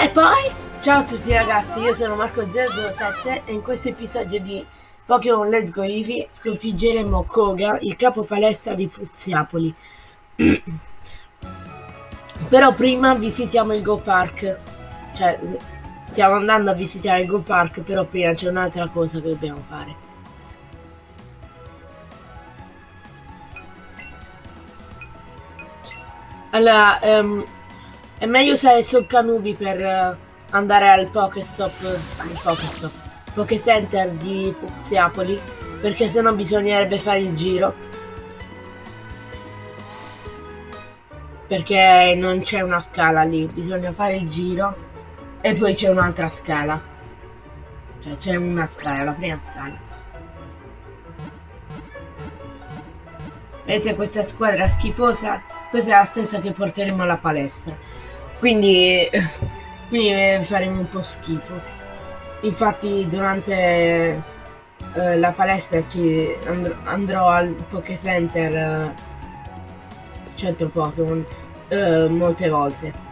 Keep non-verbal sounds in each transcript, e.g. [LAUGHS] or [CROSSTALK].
E poi, ciao a tutti ragazzi, io sono Marco007 e in questo episodio di Pokémon Let's Go Eevee sconfiggeremo Koga, il capo palestra di Fuziapoli. [CLEARS THROAT] Però prima visitiamo il Go Park, cioè stiamo andando a visitare il Go Park, però prima c'è un'altra cosa che dobbiamo fare. Allora, um, è meglio usare Solcanubi per uh, andare al Pokestop, Pokestop, Pokecenter di Puziapoli, perché sennò bisognerebbe fare il giro. Perché non c'è una scala lì, bisogna fare il giro e poi c'è un'altra scala. Cioè c'è una scala, la prima scala. Vedete questa squadra schifosa? Questa è la stessa che porteremo alla palestra. Quindi, [LAUGHS] quindi faremo un po' schifo. Infatti durante eh, la palestra ci andrò, andrò al Poké Center eh, centro Pokémon eh, molte volte.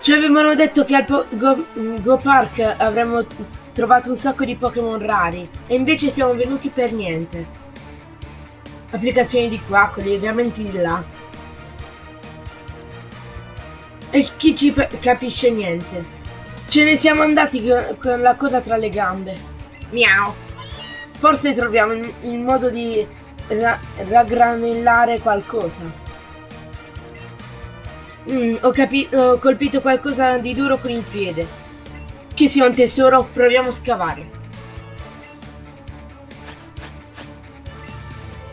Ci avevano detto che al po Go, Go Park avremmo trovato un sacco di Pokémon rari e invece siamo venuti per niente. Applicazioni di qua, collegamenti di là. E chi ci capisce niente. Ce ne siamo andati con la coda tra le gambe. Miau. Forse troviamo il modo di ra raggranellare qualcosa. Mm, ho, ho colpito qualcosa di duro con il piede. Che sia un tesoro, proviamo a scavare.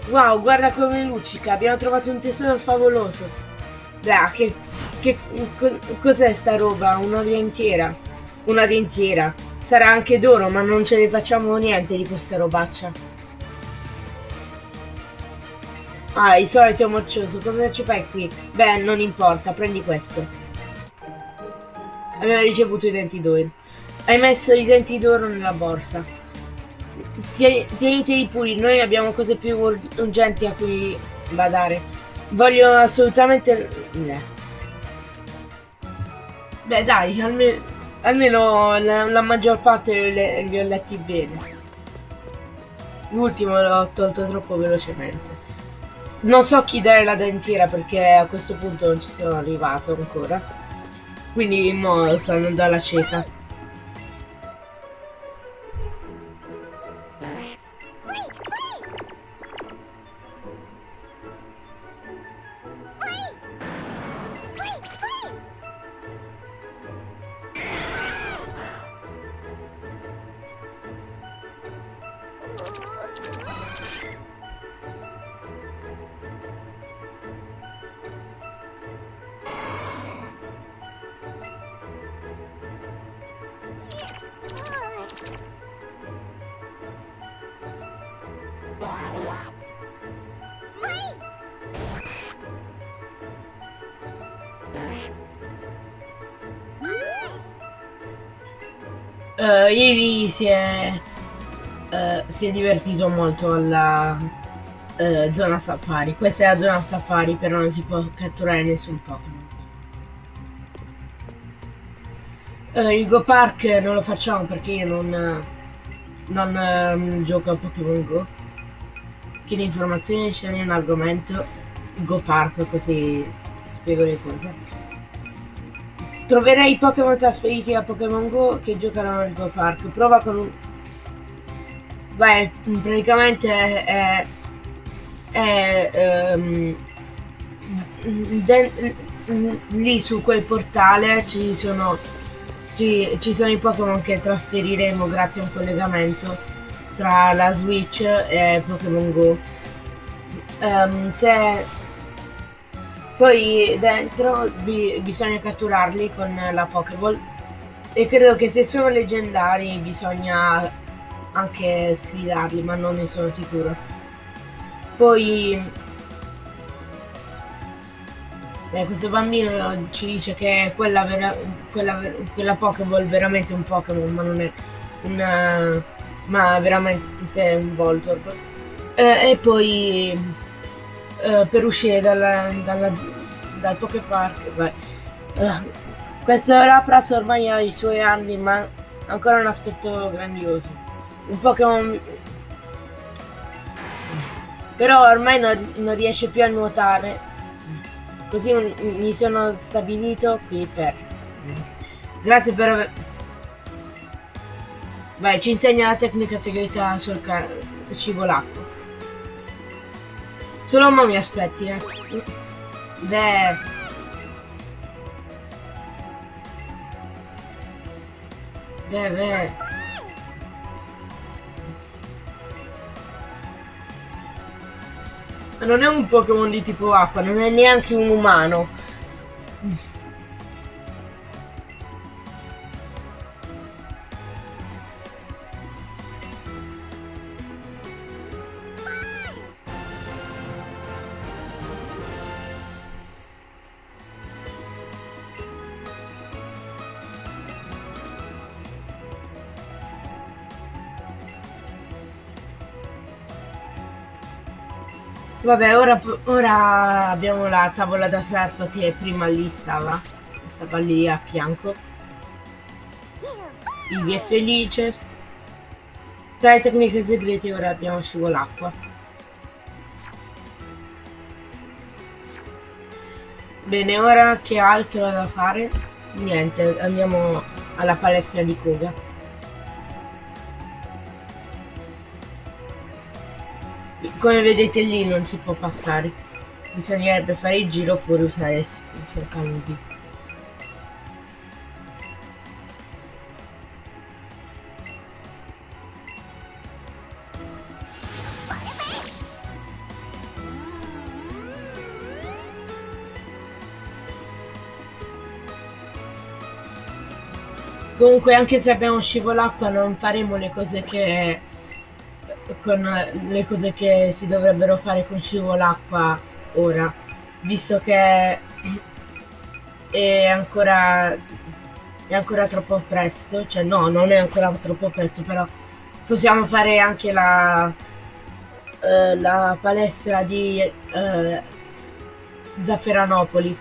Wow, guarda come luccica, abbiamo trovato un tesoro favoloso. Beh, che... che co, cos'è sta roba? Una dentiera. Una dentiera. Sarà anche d'oro, ma non ce ne facciamo niente di questa robaccia. Ah, il solito moccioso, cosa ci fai qui? Beh, non importa, prendi questo. Abbiamo ricevuto i denti d'oro. Hai messo i denti d'oro nella borsa. Tieniteli puri, noi abbiamo cose più urgenti a cui badare. Voglio assolutamente... Beh dai, almeno, almeno la, la, maggior parte li, li ho letti bene. L'ultimo l'ho tolto troppo velocemente. Non so chi dare la dentiera perché a questo punto non ci sono arrivato ancora. Quindi mo sto andando alla cieca. Uh, Ivi si è, uh, si è divertito molto alla uh, zona safari. Questa è la zona safari, però non si può catturare nessun Pokémon. Il Go Park non lo facciamo perché io non, non um, gioco a Pokémon Go. Chiede informazioni, c'è un argomento, Go Park, così spiego le cose. Troverai i Pokémon trasferiti a Pokémon Go che giocano al Go Park. Prova con un... Beh, praticamente è... è, è um, lì su quel portale ci sono ci, ci sono i Pokémon che trasferiremo grazie a un collegamento tra la Switch e Pokémon Go. Um, se poi dentro bi bisogna catturarli con la Pokéball e credo che se sono leggendari bisogna anche sfidarli, ma non ne sono sicuro. Poi eh, questo bambino ci dice che quella, vera quella, quella Pokéball è veramente un Pokémon, ma non è una, ma veramente un Voltorb. Eh, e poi uh, per uscire dalla, dalla, dal Poképark. Beh, uh, questo Lapras ormai ha i suoi anni, ma ancora un aspetto grandioso. Un Pokémon... Però ormai non, non riesce più a nuotare. Così mi sono stabilito qui per... Grazie per aver... Vai, ci insegna la tecnica segreta sul cibo l'acqua. Solo mo mi aspetti, eh. Beh. Beh, beh. Non è un Pokémon di tipo acqua, non è neanche un umano. Vabbè, ora, ora abbiamo la tavola da surf che prima lì stava. Stava lì a fianco. Ivi è felice. Tra le tecniche segrete ora abbiamo scivolacqua. Bene, ora che altro da fare? Niente, andiamo alla palestra di Koga. Come vedete lì non si può passare. Bisognerebbe fare il giro oppure usare il cercanubi Comunque anche se abbiamo scivolacqua non faremo le cose che con le cose che si dovrebbero fare con scivolacqua ora, visto che è ancora, è ancora troppo presto, cioè no, non è ancora troppo presto, però possiamo fare anche la, eh, la palestra di eh, Zafferanopoli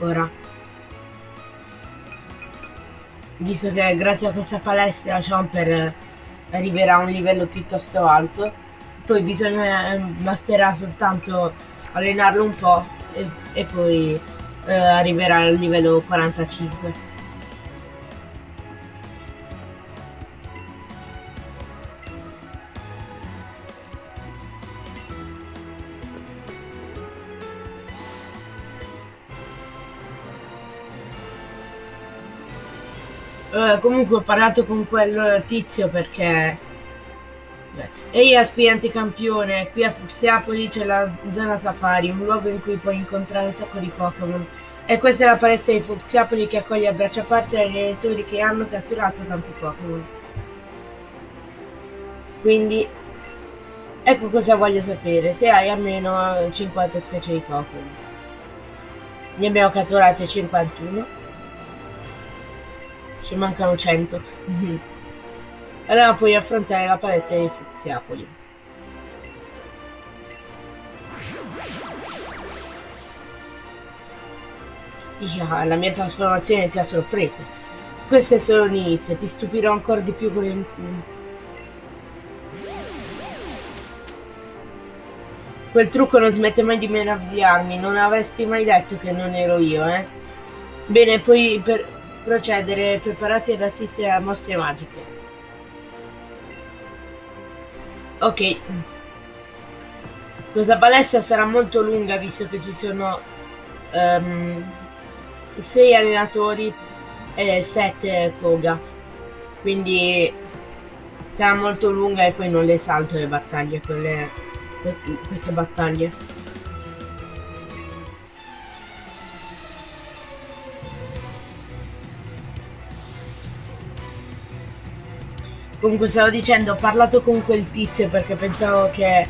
ora. Visto che grazie a questa palestra Jumper arriverà a un livello piuttosto alto. Poi bisogna eh, basterà soltanto allenarlo un po' e, e poi eh, arriverà al livello 45 comunque ho parlato con quel tizio perché... Ehi aspirante campione, qui a Fuxiapoli c'è la zona safari, un luogo in cui puoi incontrare un sacco di Pokémon. E questa è la palestra di Fuxiapoli che accoglie a braccia aperte gli allenatori che hanno catturato tanti Pokémon. Quindi, ecco cosa voglio sapere, se hai almeno 50 specie di Pokémon. Ne abbiamo catturate 51 ci mancano 100. allora puoi affrontare la palestra di Fuziapoli. Yeah, la mia trasformazione ti ha sorpreso. Questo è solo l'inizio, ti stupirò ancora di più con il... Quel trucco non smette mai di meravigliarmi, non avresti mai detto che non ero io, eh? Bene, poi per procedere preparati ad assistere a mosse magiche. Ok. Questa palestra sarà molto lunga visto che ci sono um, ehm, 6 allenatori e 7 Koga. Quindi sarà molto lunga e poi non le salto le battaglie, quelle, queste battaglie. Comunque stavo dicendo, ho parlato con quel tizio perché pensavo che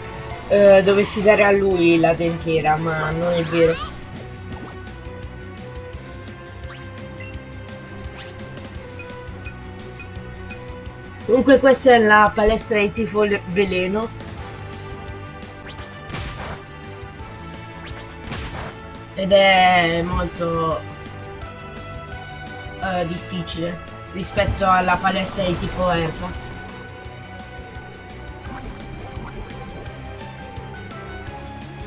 eh, dovessi dare a lui la dentiera, ma non è vero. Comunque questa è la palestra di tifo veleno. ed è molto uh, difficile rispetto alla palestra di tipo erba.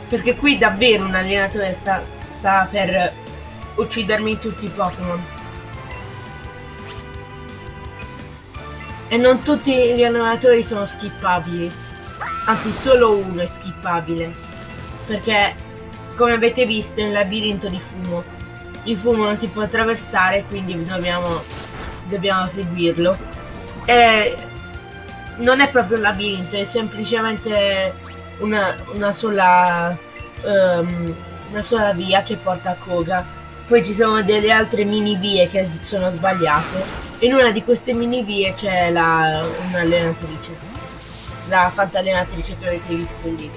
Perché qui davvero un allenatore sta, sta per uccidermi tutti i Pokémon. E non tutti gli allenatori sono skippabili. Anzi, solo uno è skippabile. Perché come avete visto è un labirinto di fumo. Il fumo non si può attraversare, quindi dobbiamo, dobbiamo seguirlo. E non è proprio un labirinto, è semplicemente una, una sola um, una sola via che porta a Koga. Poi ci sono delle altre mini vie che sono sbagliate. In una di queste mini vie c'è un'allenatrice. La fantallenatrice che avete visto lì.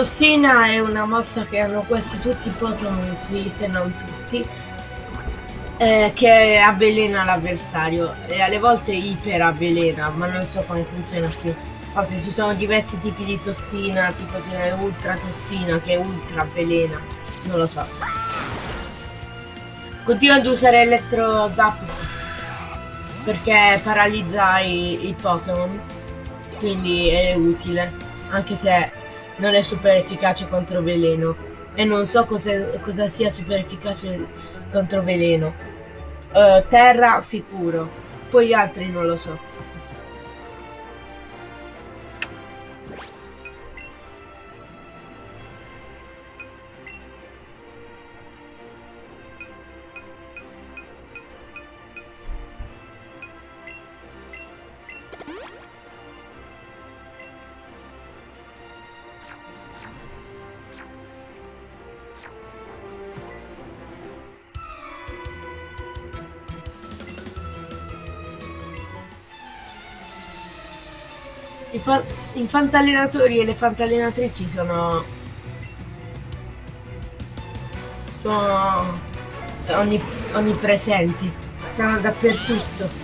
Tossina è una mossa che hanno quasi tutti i Pokémon qui, se non tutti, eh, che avvelena l'avversario e alle volte iper avvelena, ma non so come funziona più. Infatti ci sono diversi tipi di tossina, tipo ce n'è ultra tossina che ultra avvelena, non lo so. Continuo ad usare elettro zap perché paralizza i, i Pokémon, quindi è utile, anche se non è super efficace contro veleno e non so cosa, cosa sia super efficace contro veleno. Uh, terra sicuro, poi altri non lo so. I, fa i fantallenatori e le fantallenatrici sono... sono onnip onnipresenti, sono dappertutto.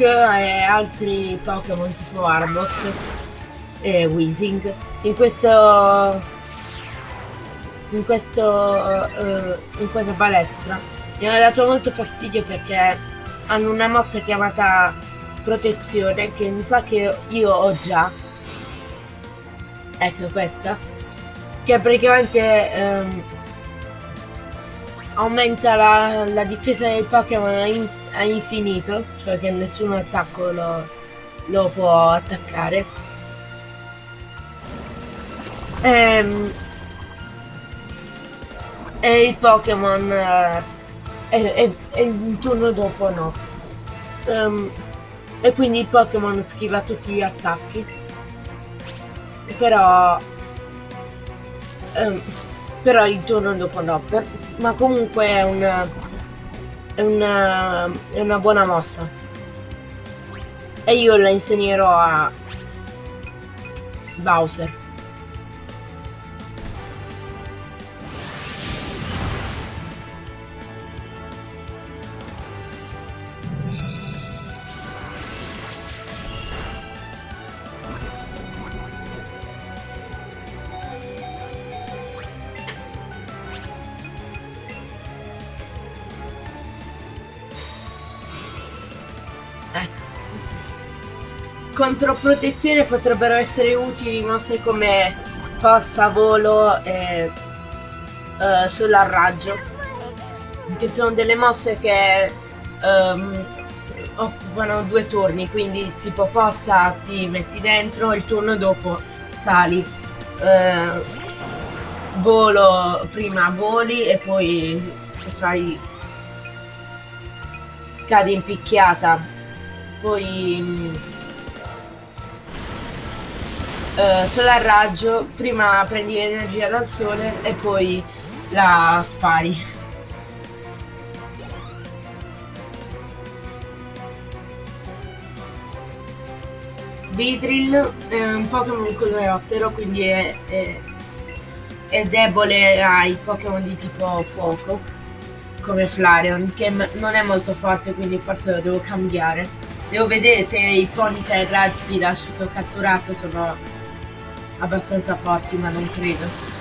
E altri Pokémon tipo Arbok e Weezing. In questo in questo uh, in questa palestra mi ha dato molto fastidio perché hanno una mossa chiamata protezione che mi sa che io ho già. Ecco questa. Che praticamente um, aumenta la, la difesa del Pokémon in a infinito, cioè che nessun attacco lo, lo può attaccare. Ehm, e il Pokémon eh, e, e, il turno dopo no. Um, e quindi il Pokémon schiva tutti gli attacchi. Però um, però il turno dopo no. Per, ma comunque è un è una, è una buona mossa. E io la insegnerò a Bowser. Contro protezione potrebbero essere utili mosse come passa, volo e uh, eh, raggio che sono delle mosse che um, occupano due turni, quindi tipo fossa ti metti dentro, il turno dopo sali. Uh, volo prima voli e poi fai cadi in picchiata poi uh, solo a raggio prima prendi energia dal sole e poi la spari Vidril è un Pokémon coleottero, quindi è, è, è, debole ai Pokémon di tipo fuoco, come Flareon, che non è molto forte, quindi forse lo devo cambiare. Devo vedere se i Ponytail che ho catturato sono abbastanza forti, ma non credo.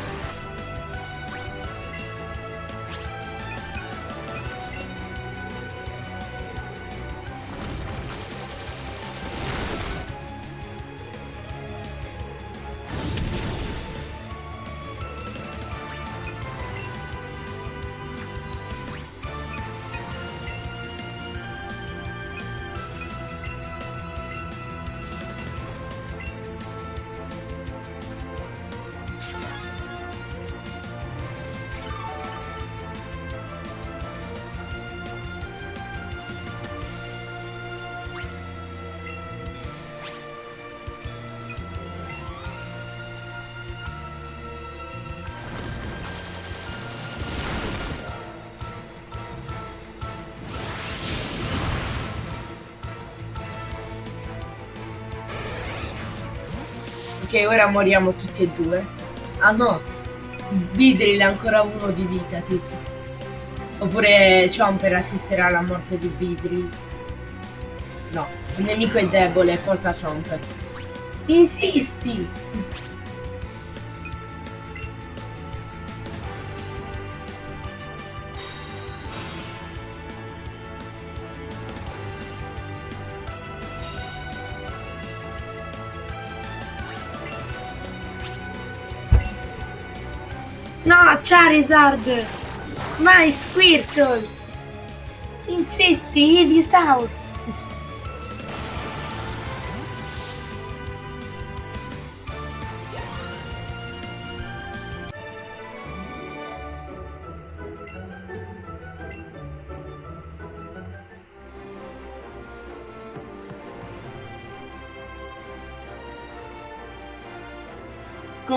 Ok, ora moriamo tutti e due. Ah no, Vidril ha ancora uno di vita, tipo. Oppure Chomper assisterà alla morte di Vidril. No, il nemico è debole, forza Chomper. Insisti! No, Charizard! Mai Squirtle! Insisti, Ivysaur!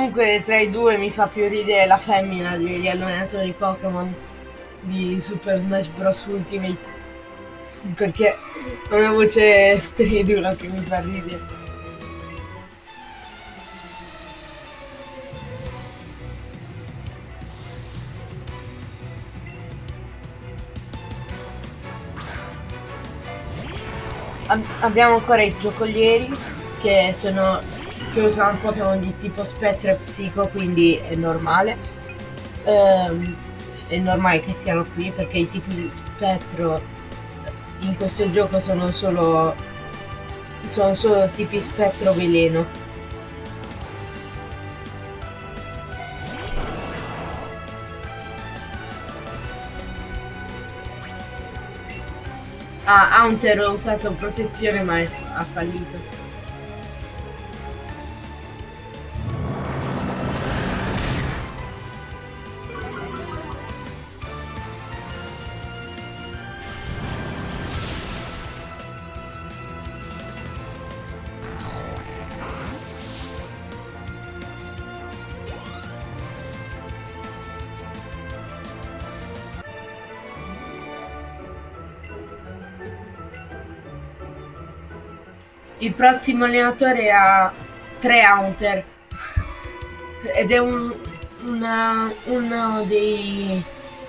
Comunque tra i due mi fa più ridere la femmina degli allenatori Pokémon di Super Smash Bros. Ultimate. Perché ha una voce stridula che mi fa ridere. Ab abbiamo ancora i giocolieri che sono che usano Pokémon di tipo spettro e psico, quindi è normale. Um, è normale che siano qui perché i tipi di spettro in questo gioco sono solo sono solo tipi spettro veleno. Ah, Haunter ha usato protezione ma ha fallito. Il prossimo allenatore ha tre Haunter ed è un, una, uno dei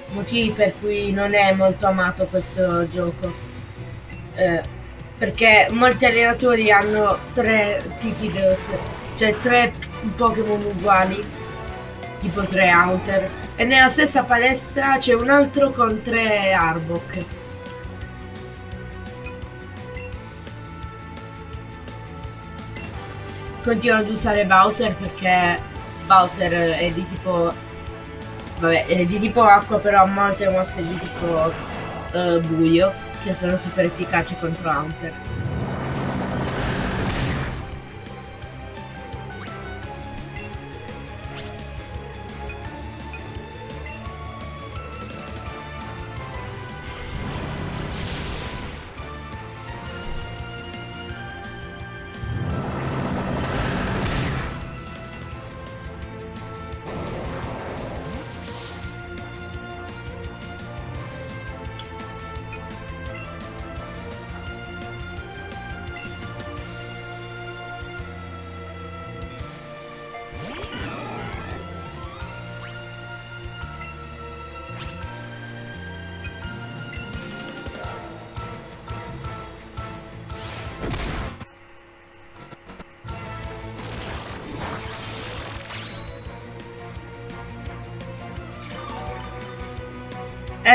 motivi per cui non è molto amato questo gioco. Eh, perché molti allenatori hanno tre tipi di cioè tre Pokémon uguali tipo tre Haunter e nella stessa palestra c'è un altro con tre Arbok continuo ad usare Bowser perché Bowser è di tipo vabbè è di tipo acqua però ha molte mosse di tipo uh, buio che sono super efficaci contro Hunter.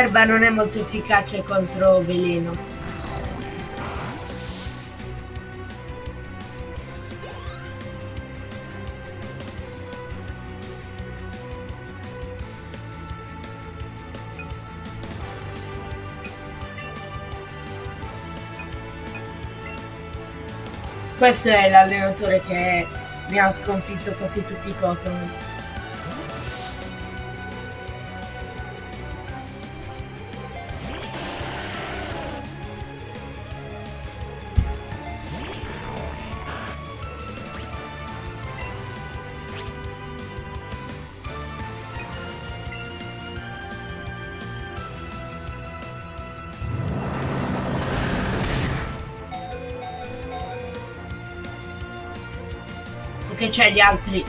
Erba non è molto efficace contro veleno. Questo è l'allenatore che mi ha sconfitto quasi tutti i Pokémon. C'è gli altri,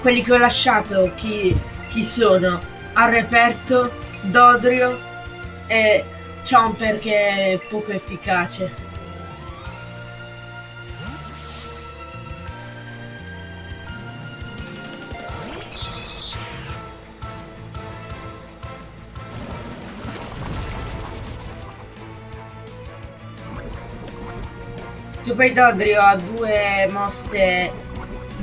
quelli che ho lasciato, chi, chi sono? Al reperto, Dodrio e Chomper che è poco efficace. Che poi Dodrio ha due mosse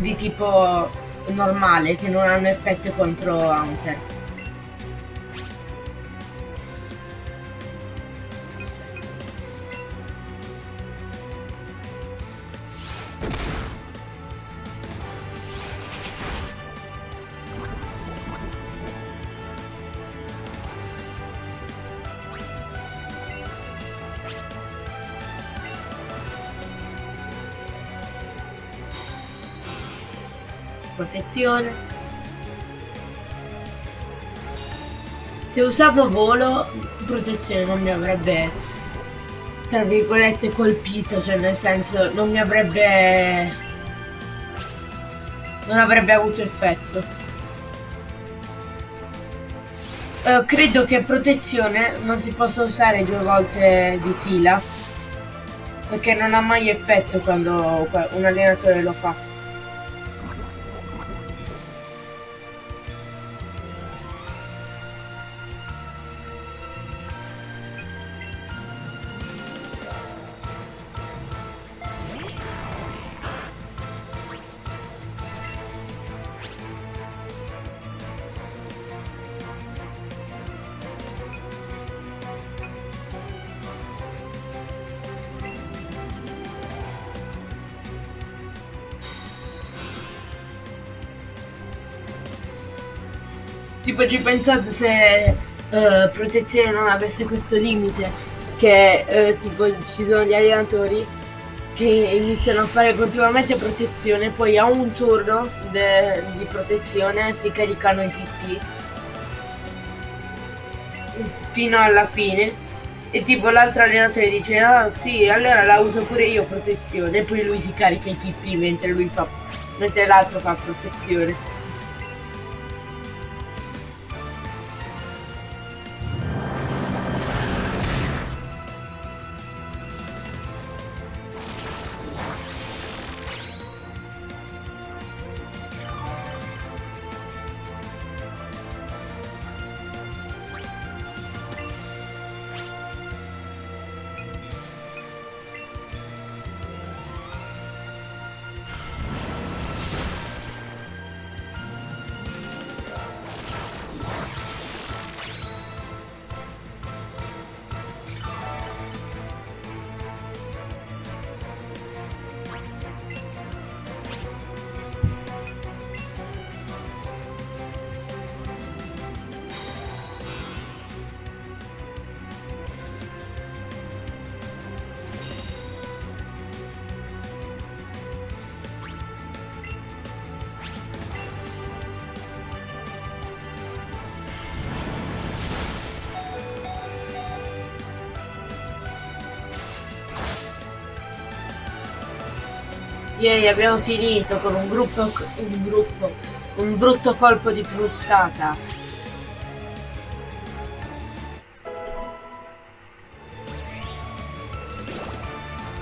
di tipo normale che non hanno effetto contro Hunter. Protezione. Se usavo volo, protezione non mi avrebbe, tra virgolette, colpito, cioè nel senso non mi avrebbe... non avrebbe avuto effetto. Uh, credo che protezione non si possa usare due volte di fila perché non ha mai effetto quando un allenatore lo fa. Ci pensate se uh, protezione non avesse questo limite? Che uh, tipo ci sono gli allenatori che iniziano a fare continuamente protezione poi a un turno di protezione si caricano i PP fino alla fine. E tipo l'altro allenatore dice ah sì allora la uso pure io protezione. E poi lui si carica i PP mentre lui fa mentre l'altro fa protezione Yay, abbiamo finito con un gruppo, un gruppo, un brutto colpo di frustata.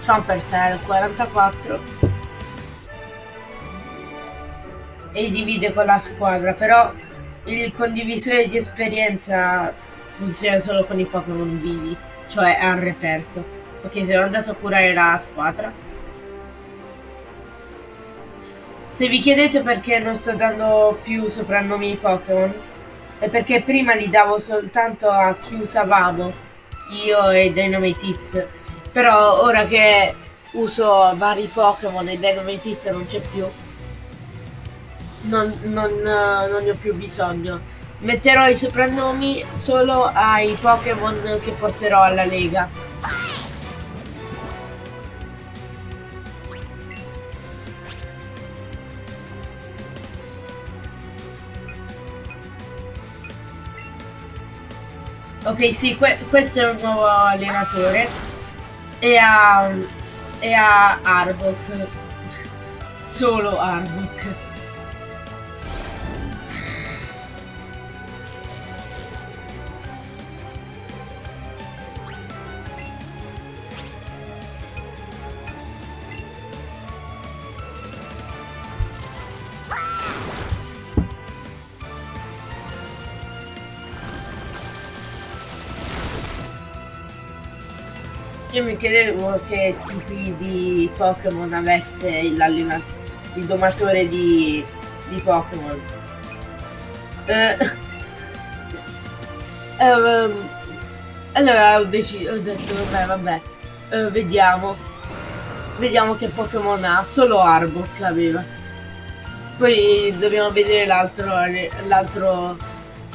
Chomper 44 e divide con la squadra, però il condivisore di esperienza funziona solo con i Pokémon vivi, cioè al reperto. Ok, sono andato a curare la squadra. Se vi chiedete perché non sto dando più soprannomi ai Pokémon, è perché prima li davo soltanto a chi usavamo, io e Dynamite Però ora che uso vari Pokémon e Dynamite non c'è più, non, non, non ne ho più bisogno. Metterò i soprannomi solo ai Pokémon che porterò alla Lega. Ok, sì, que questo è un nuovo allenatore. E a, e a Arbok. [LAUGHS] Solo Arbok. Io mi chiedevo che tipi di Pokémon avesse il domatore di, di Pokémon. Eh, um, [LAUGHS] allora ho deciso, ho detto, vabbè, vabbè, uh, vediamo. Vediamo che Pokémon ha, solo Arbok aveva. Poi dobbiamo vedere l'altro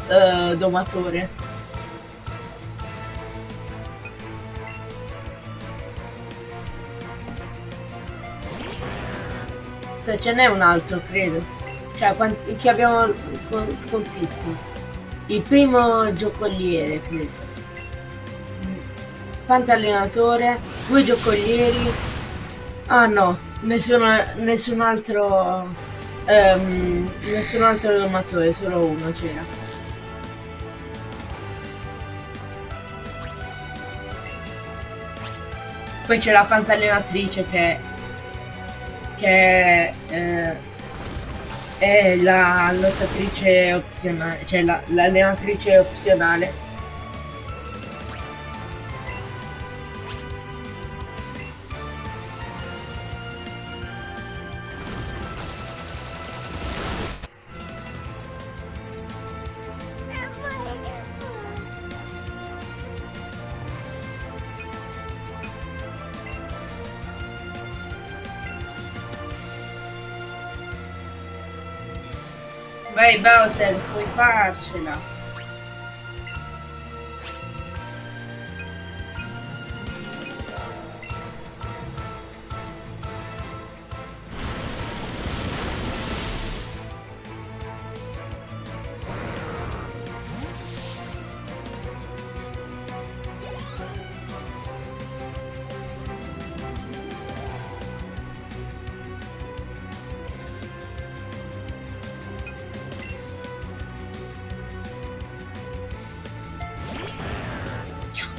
uh, domatore. Se ce n'è un altro, credo. Cioè, quanti, che abbiamo sconfitto. Il primo giocoliere, credo. Pantallenatore, due giocolieri. Ah no, nessuno, nessun altro... Um, nessun altro domatore, solo uno c'era. Poi c'è la pantallenatrice che che eh, è la lottatrice opzionale, cioè l'allenatrice la, opzionale Bowser, puoi farcela.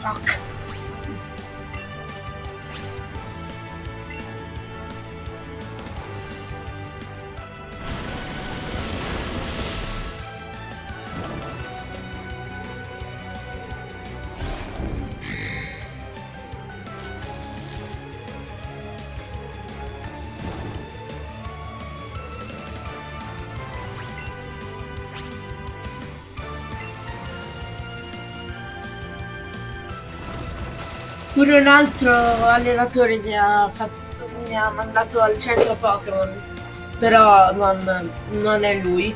Fuck. Pure un altro allenatore mi ha, fatto, mi ha mandato al centro Pokémon, però non, non, è lui.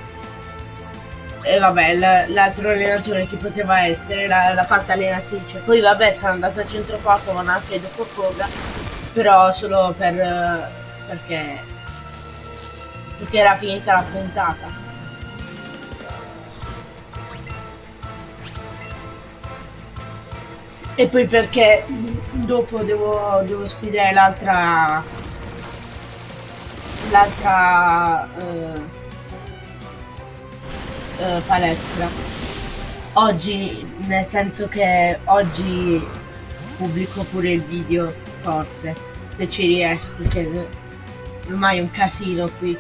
E vabbè, l'altro allenatore che poteva essere l'ha fatta allenatrice. Poi vabbè, sono andato al centro Pokémon anche dopo Koga, però solo per, perché, perché era finita la puntata. E poi perché dopo devo, devo sfidare l'altra l'altra uh, uh, palestra. Oggi, nel senso che oggi pubblico pure il video, forse, se ci riesco, perché ormai è un casino qui.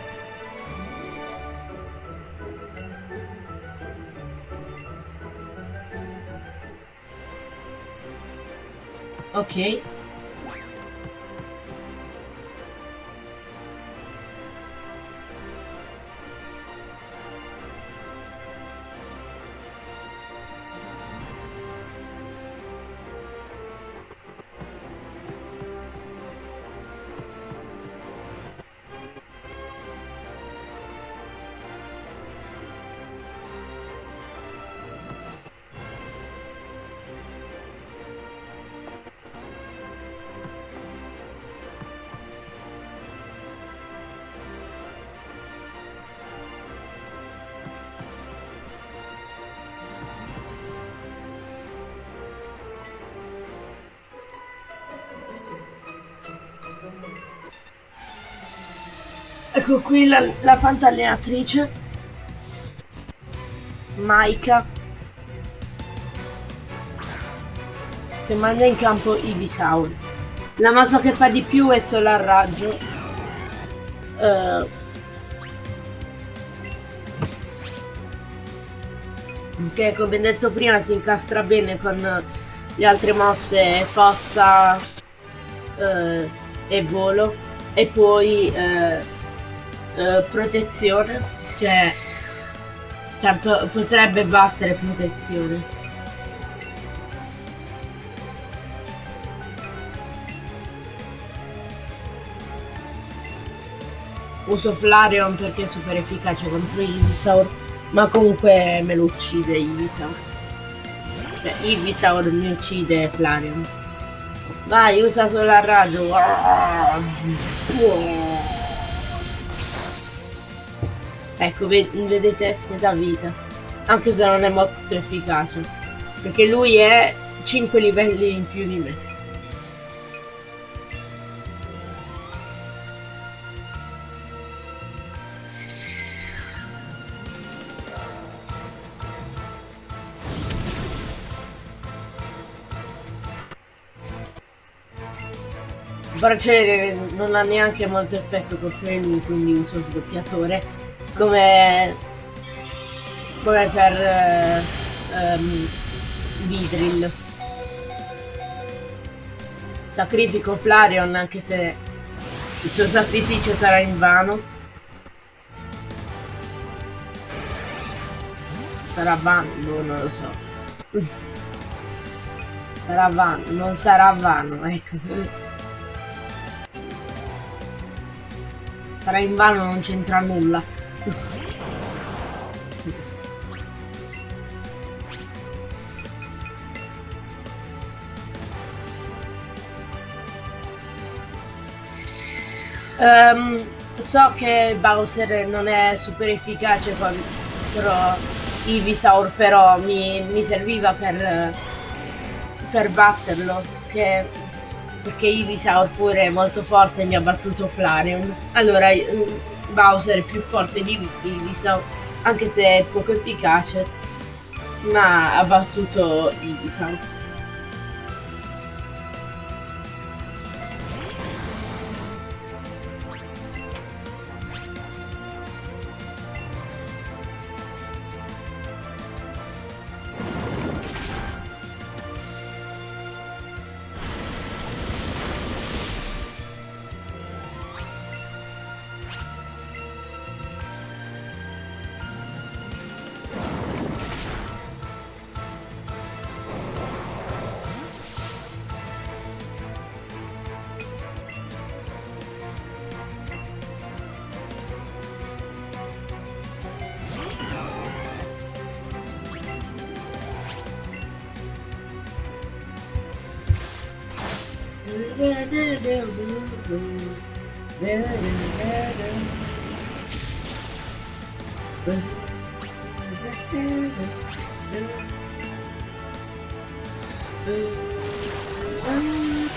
Ok. Ecco qui la, la pantallenatrice. Maika. Che manda in campo Ibisaur. La mossa che fa di più è Solar Raggio. Uh, che come detto prima si incastra bene con le altre mosse fossa uh, e volo e poi uh, eh, protezione che cioè, potrebbe battere protezione. Uso Flareon perché è super efficace contro Ivysaur ma comunque me lo uccide Ivysaur. Cioè Ivysaur mi uccide Flareon. Vai usa solo il raggio Ecco, vedete metà vita. Anche se non è molto efficace. Perché lui è 5 livelli in più di me. Braciere non ha neanche molto effetto contro lui, quindi uso sdoppiatore come come per um, Vidril. Sacrifico Flareon anche se il suo sacrificio sarà in vano sarà vano no, non lo so. [LAUGHS] Sarà vano non sarà vano ecco. Sarà in vano non c'entra nulla Um, so che Bowser non è super efficace contro Ivysaur, però mi, mi serviva per, per batterlo, che, perché Ivysaur pure è molto forte e mi ha battuto Flareon. Allora Bowser è più forte di Ivysaur, anche se è poco efficace, ma ha battuto Ivysaur. Ehm,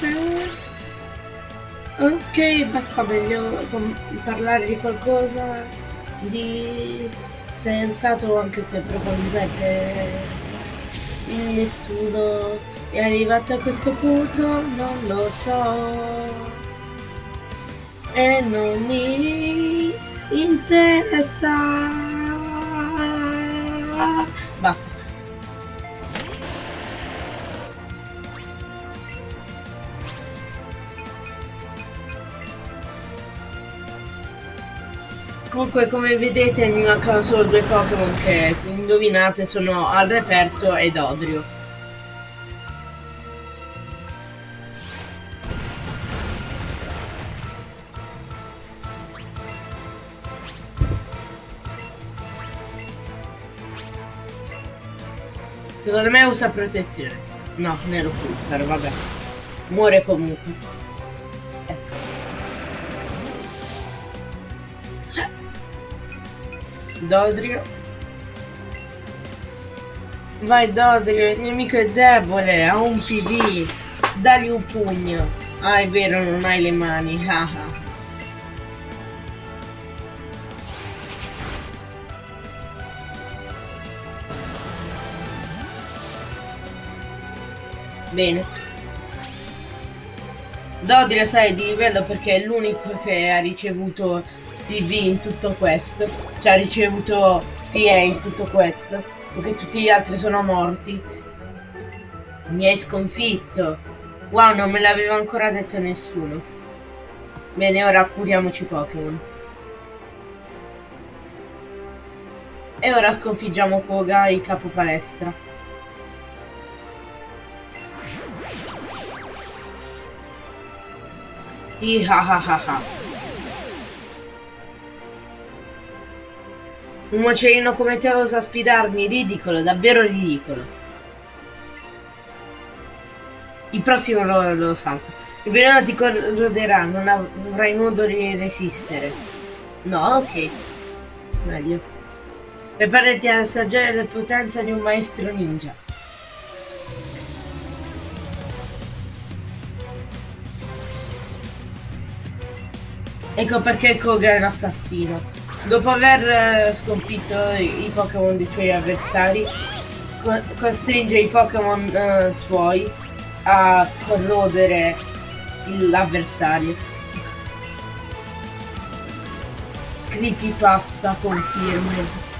ok, basta meglio parlare di qualcosa di sensato anche se probabilmente nessuno è arrivato a questo punto, non lo so. E non mi interessa. Comunque come vedete mi mancano solo due Pokémon che indovinate sono al reperto ed Odrio. Secondo me usa protezione. No, nero pulsar, vabbè. Muore comunque. Dodrio. Vai Dodrio, il nemico è debole, ha un PV. Dagli un pugno. Ah, è vero, non hai le mani. [LAUGHS] Bene. Dodrio sai di livello perché è l'unico che ha ricevuto PV in tutto questo. Cioè ha ricevuto PA in tutto questo. Perché tutti gli altri sono morti. Mi hai sconfitto. Wow, non me l'aveva ancora detto nessuno. Bene, ora curiamoci Pokémon. E ora sconfiggiamo Koga, il capo palestra. Ihahaha. Un moccerino come te osa sfidarmi? Ridicolo, davvero ridicolo. Il prossimo lo, lo salto. Il veleno ti corroderà, non avrai modo di resistere. No, ok. Meglio. Preparati ad assaggiare la potenza di un maestro ninja. Ecco perché Koga è un assassino. Dopo aver eh, sconfitto i, Pokémon dei suoi avversari, co costringe i Pokémon uh, suoi a corrodere l'avversario. Creepypasta conferma.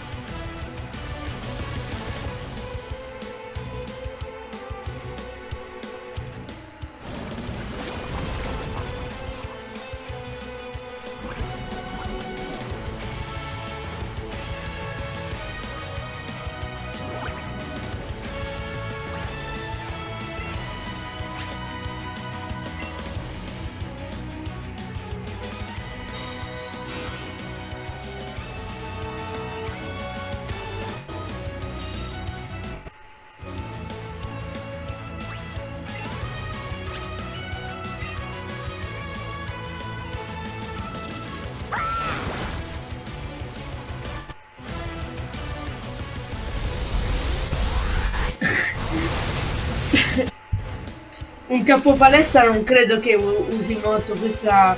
Un capo palestra non credo che usi molto questa,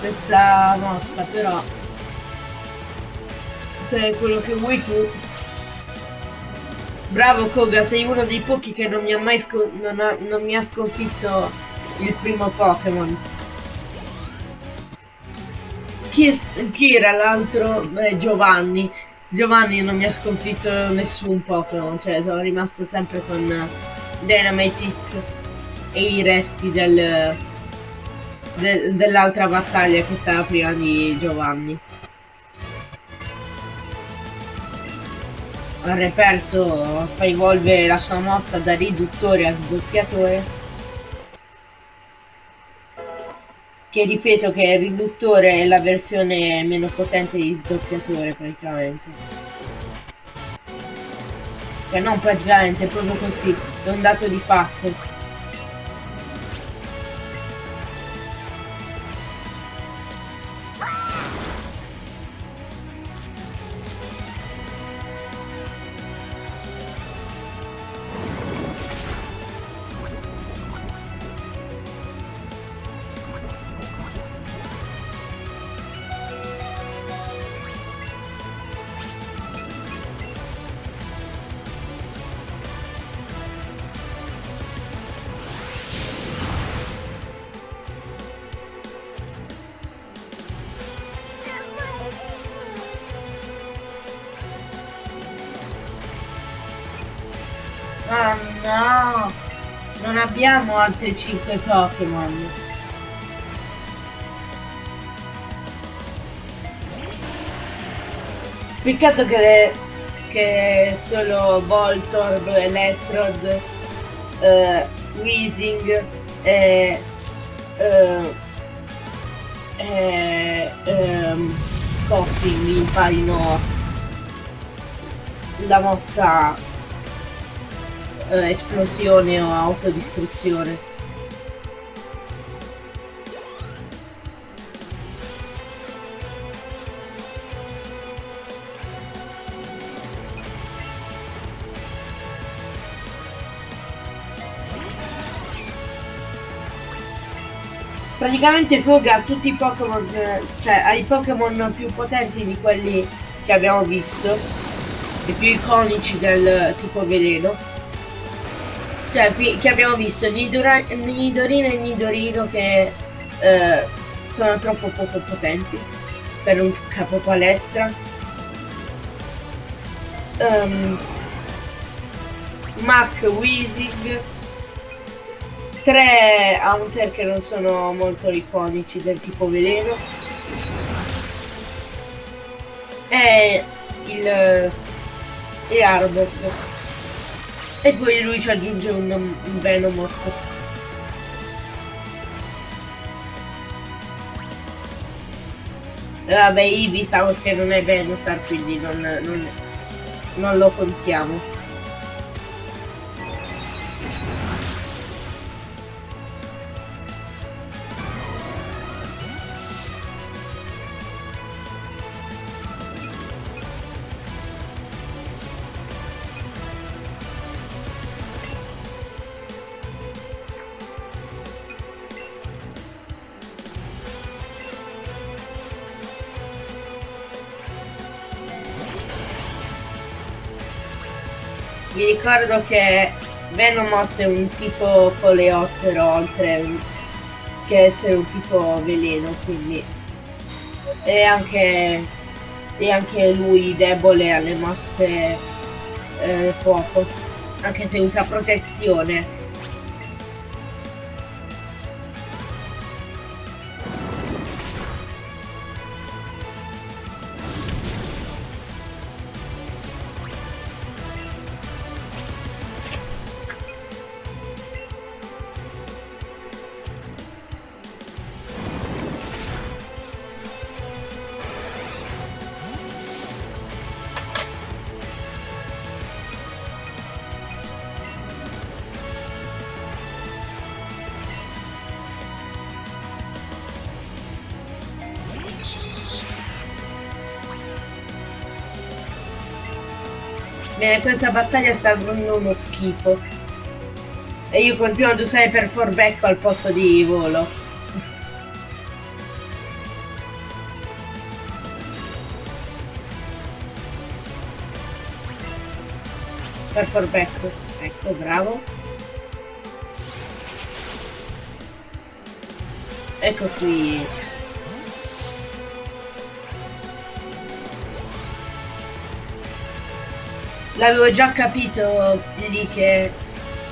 questa mossa, però se è quello che vuoi tu. Bravo Koga, sei uno dei pochi che non mi ha mai non, ha, non mi ha sconfitto il primo Pokémon. Chi, chi, era l'altro? Eh, Giovanni. Giovanni non mi ha sconfitto nessun Pokémon, cioè sono rimasto sempre con Dynamite Hit e i resti del, de, dell'altra battaglia che stava prima di Giovanni. Il reperto fa evolvere la sua mossa da riduttore a sdoppiatore. Che ripeto che il riduttore è la versione meno potente di sdoppiatore praticamente. Cioè non praticamente, è proprio così, è un dato di fatto. Abbiamo altri 5 Pokémon. Peccato che, che solo Voltorb, Electrod, uh, Weezing e, uh, e um, Coffin imparino la mossa uh, esplosione o autodistruzione. Praticamente Koga ha tutti i Pokémon, cioè ha i Pokémon più potenti di quelli che abbiamo visto, i più iconici del tipo veleno. Cioè qui che abbiamo visto Nidorino e Nidorino che eh, sono troppo poco potenti per un capo palestra. Um, Mac Weezing tre Haunter che non sono molto iconici del tipo veleno e il e Arbok e poi lui ci aggiunge un, un Venomoth vabbè Ibisa che non è Venusaur quindi non, non, non lo contiamo ricordo che Venomoth è un tipo coleottero oltre che essere un tipo veleno, quindi è anche, è anche lui debole alle mosse eh, fuoco, anche se usa protezione. Bene, questa battaglia sta dando uno schifo. E io continuo ad usare per forbecco al posto di volo. per forbecco. Ecco, bravo. Ecco qui. L'avevo già capito lì che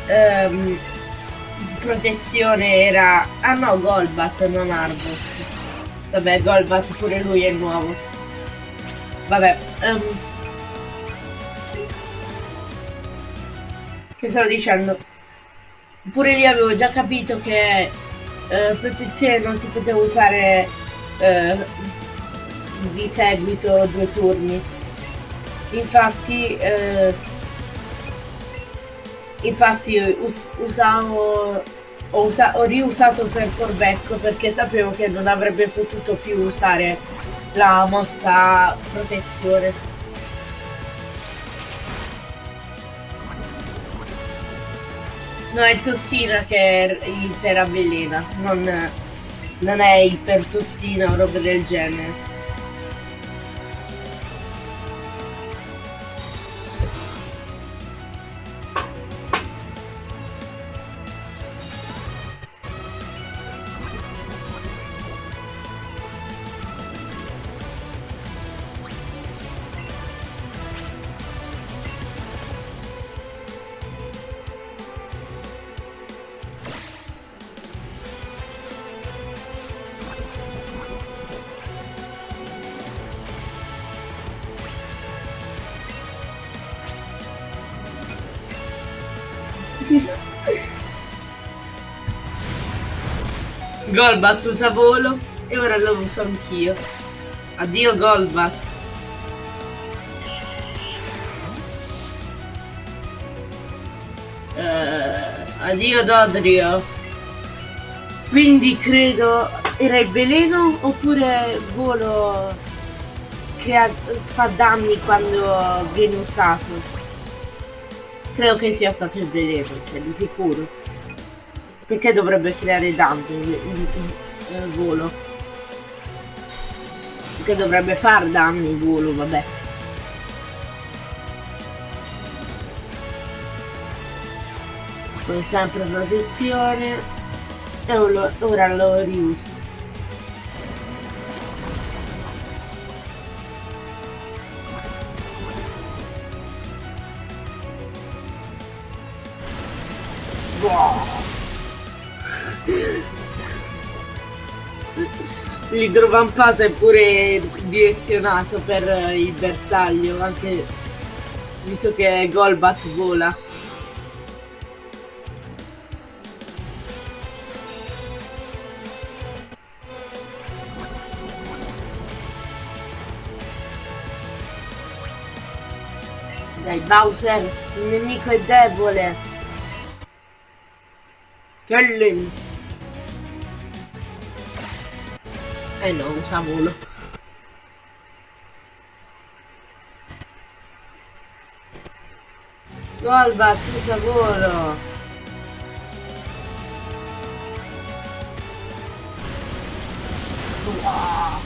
um, protezione era... Ah no, Golbat, non Arbok. Vabbè, Golbat pure lui è nuovo. Vabbè. Um, che stavo dicendo? Pure lì avevo già capito che uh, protezione non si poteva usare uh, di seguito due turni infatti eh, infatti us usavo ho, ho riusato per Forbecco perché sapevo che non avrebbe potuto più usare la mossa protezione. No è tossina che iperavvelena non, non è ipertossina o roba del genere Golbat usa volo e ora lo uso anch'io. Addio Golbat. Uh, addio Dodrio. Quindi credo era il veleno oppure volo che fa danni quando viene usato. Credo che sia stato il veleno, cioè di sicuro. Perché dovrebbe creare danni il volo? Perché dovrebbe far danni il volo, vabbè. Come sempre protezione. E ora lo riuso. L'idrovampato è pure direzionato per il bersaglio, anche visto che Golbat vola. Dai Bowser, il nemico è debole. Kellen! Eh no, usa volo. Golbat, usa volo! Wow.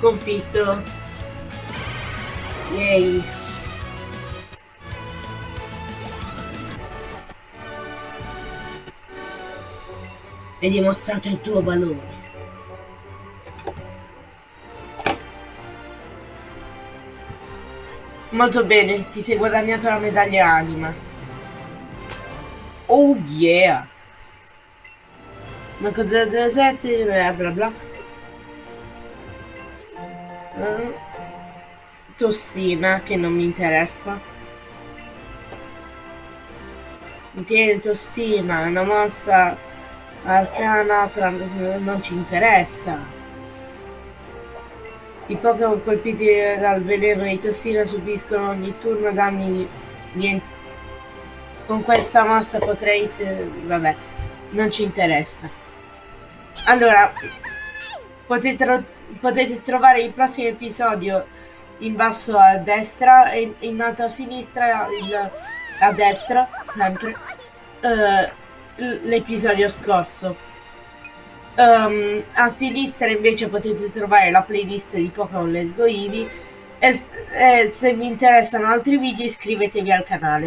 Confitto. Yay. Hai dimostrato il tuo valore. Molto bene, ti sei guadagnato la medaglia anima. Oh yeah! Ma cosa 07 bla bla bla. Uh, tossina che non mi interessa. Tieni tossina, una mossa Arcana non ci interessa. I Pokémon colpiti dal veleno di tossina subiscono ogni turno danni niente. Con questa mossa potrei... Se... vabbè, non ci interessa. Allora, potete, potete trovare il prossimo episodio in basso a destra e in alto a sinistra il, a destra, sempre. Uh, l'episodio scorso. Um, a sinistra invece potete trovare la playlist di Pokémon Let's Go Eevee e, e se vi interessano altri video iscrivetevi al canale.